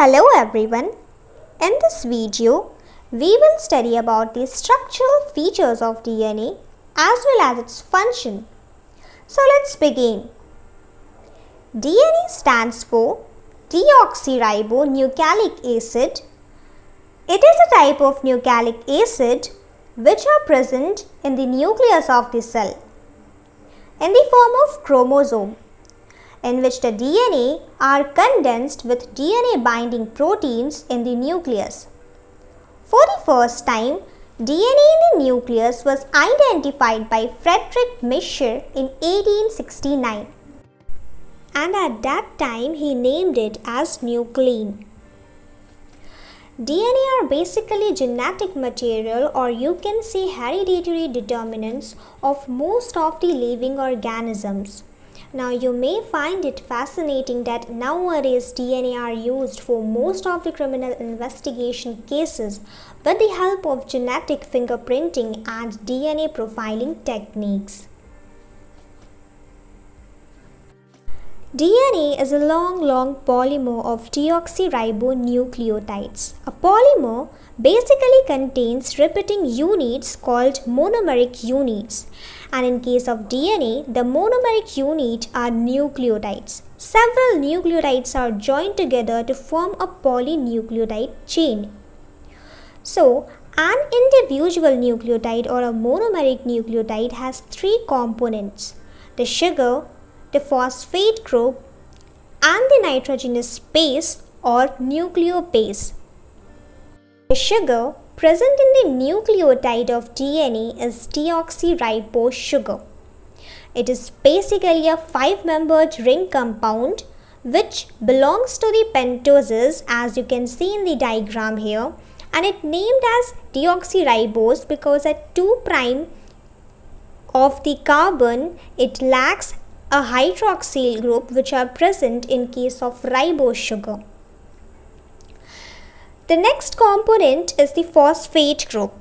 Hello everyone. In this video, we will study about the structural features of DNA as well as its function. So let's begin. DNA stands for deoxyribonucleic acid. It is a type of nucleic acid which are present in the nucleus of the cell in the form of chromosome in which the DNA are condensed with DNA binding proteins in the nucleus. For the first time, DNA in the nucleus was identified by Friedrich Miescher in 1869 and at that time he named it as nuclein. DNA are basically genetic material or you can say hereditary determinants of most of the living organisms. Now you may find it fascinating that nowadays DNA are used for most of the criminal investigation cases with the help of genetic fingerprinting and DNA profiling techniques. DNA is a long long polymer of deoxyribonucleotides. A polymer basically contains repeating units called monomeric units and in case of DNA, the monomeric unit are nucleotides. Several nucleotides are joined together to form a polynucleotide chain. So, an individual nucleotide or a monomeric nucleotide has three components, the sugar, the phosphate group and the nitrogenous base or nucleobase. The sugar present in the nucleotide of DNA is deoxyribose sugar. It is basically a five-membered ring compound which belongs to the pentoses as you can see in the diagram here and it named as deoxyribose because at 2 prime of the carbon it lacks a hydroxyl group which are present in case of ribose sugar. The next component is the phosphate group.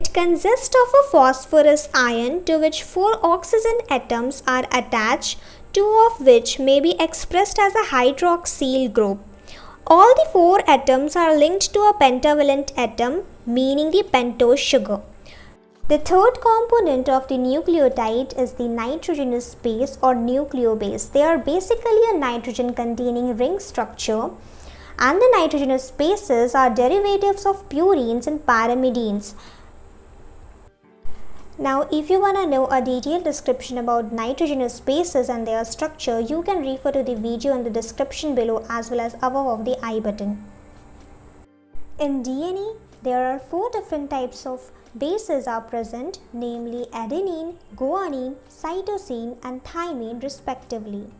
It consists of a phosphorus ion to which four oxygen atoms are attached, two of which may be expressed as a hydroxyl group. All the four atoms are linked to a pentavalent atom, meaning the pentose sugar. The third component of the nucleotide is the nitrogenous base or nucleobase. They are basically a nitrogen containing ring structure and the nitrogenous bases are derivatives of purines and pyrimidines. Now if you want to know a detailed description about nitrogenous bases and their structure, you can refer to the video in the description below as well as above of the i button. In DNA, there are four different types of bases are present namely adenine, guanine, cytosine and thymine respectively.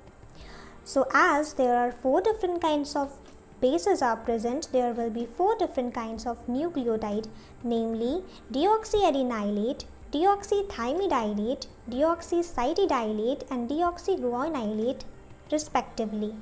So as there are four different kinds of bases are present, there will be four different kinds of nucleotide namely deoxyadenylate, deoxythymidylate, deoxycytidylate and deoxyguanylate respectively.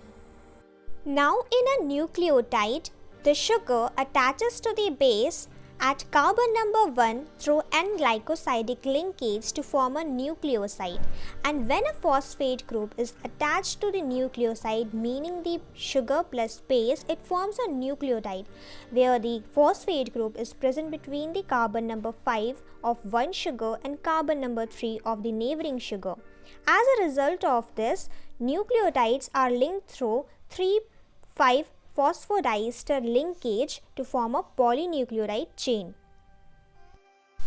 Now in a nucleotide, the sugar attaches to the base at carbon number 1 through N-glycosidic linkage to form a nucleoside and when a phosphate group is attached to the nucleoside meaning the sugar plus base it forms a nucleotide where the phosphate group is present between the carbon number 5 of one sugar and carbon number 3 of the neighboring sugar. As a result of this nucleotides are linked through 3 5 phosphodiester linkage to form a polynucleotide chain.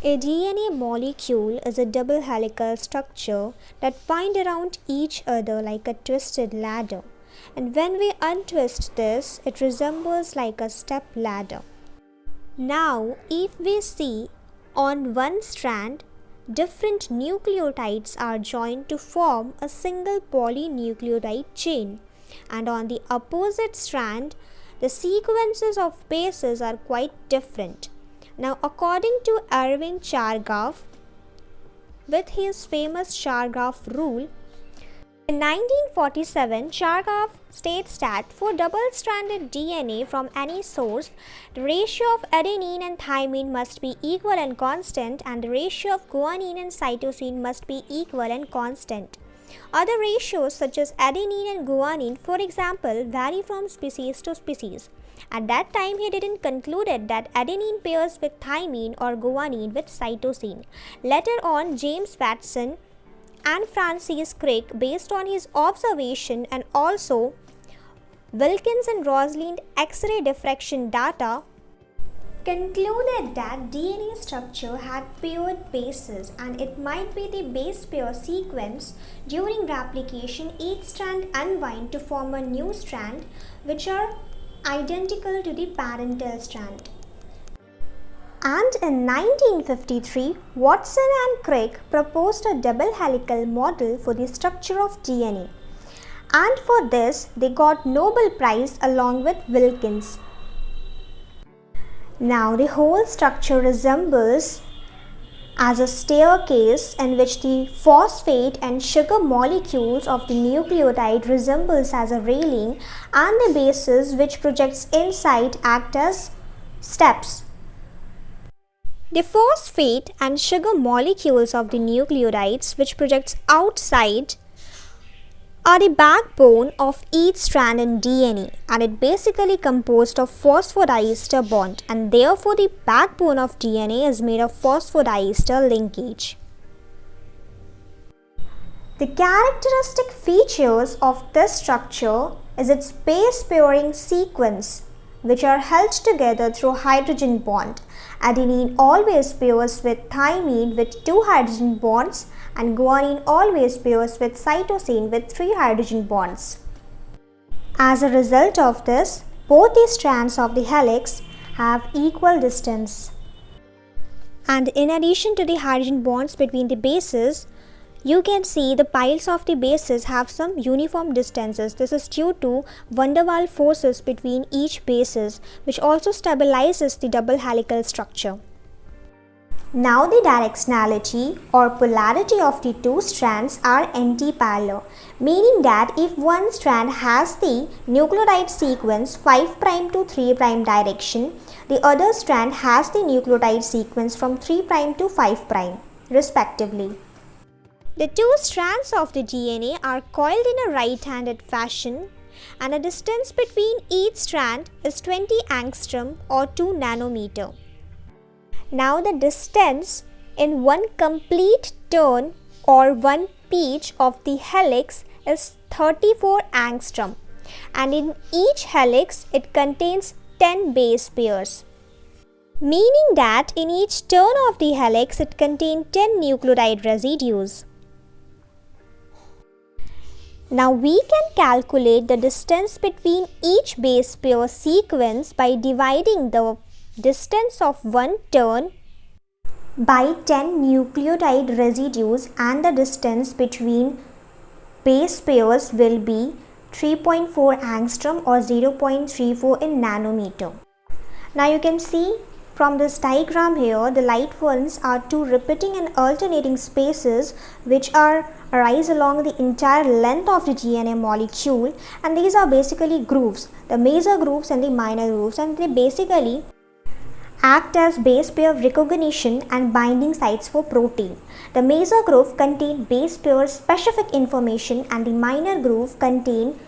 A DNA molecule is a double helical structure that bind around each other like a twisted ladder. And when we untwist this, it resembles like a step ladder. Now, if we see on one strand, different nucleotides are joined to form a single polynucleotide chain and on the opposite strand the sequences of bases are quite different. Now according to Erwin Chargaff with his famous Chargaff rule in 1947, Chargaff states that for double-stranded DNA from any source, the ratio of adenine and thymine must be equal and constant and the ratio of guanine and cytosine must be equal and constant. Other ratios such as adenine and guanine, for example, vary from species to species. At that time, he didn't concluded that adenine pairs with thymine or guanine with cytosine. Later on, James Watson and Francis Crick, based on his observation and also Wilkins and Rosalind X-ray diffraction data, concluded that DNA structure had paired bases and it might be the base pair sequence during replication each strand unwind to form a new strand which are identical to the parental strand. And in 1953, Watson and Crick proposed a double helical model for the structure of DNA. And for this, they got Nobel Prize along with Wilkins. Now the whole structure resembles as a staircase in which the phosphate and sugar molecules of the nucleotide resembles as a railing and the bases which projects inside act as steps. The phosphate and sugar molecules of the nucleotides which projects outside are the backbone of each strand in DNA and it basically composed of phosphodiester bond and therefore the backbone of DNA is made of phosphodiester linkage. The characteristic features of this structure is its base pairing sequence which are held together through hydrogen bond. Adenine always pairs with thymine with two hydrogen bonds and guanine always pairs with cytosine with three hydrogen bonds. As a result of this, both the strands of the helix have equal distance. And in addition to the hydrogen bonds between the bases, you can see the piles of the bases have some uniform distances. This is due to van der Waals forces between each bases which also stabilizes the double helical structure. Now the directionality or polarity of the two strands are anti-parallel, meaning that if one strand has the nucleotide sequence 5' to 3' direction, the other strand has the nucleotide sequence from 3' to 5' respectively. The two strands of the DNA are coiled in a right-handed fashion and the distance between each strand is 20 angstrom or 2 nanometer. Now the distance in one complete turn or one pitch of the helix is 34 angstrom and in each helix it contains 10 base pairs. Meaning that in each turn of the helix it contains 10 nucleotide residues. Now we can calculate the distance between each base pair sequence by dividing the distance of one turn by 10 nucleotide residues and the distance between base pairs will be 3.4 angstrom or 0.34 in nanometer. Now you can see from this diagram here the light ones are two repeating and alternating spaces which are arise along the entire length of the DNA molecule and these are basically grooves the major grooves and the minor grooves and they basically act as base pair recognition and binding sites for protein. The major groove contain base pair specific information and the minor groove contain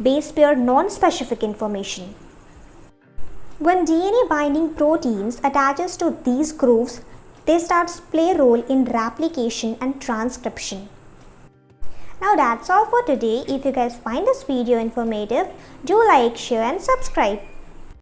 base pair non-specific information. When DNA binding proteins attaches to these grooves, they start to play a role in replication and transcription. Now that's all for today. If you guys find this video informative, do like, share and subscribe.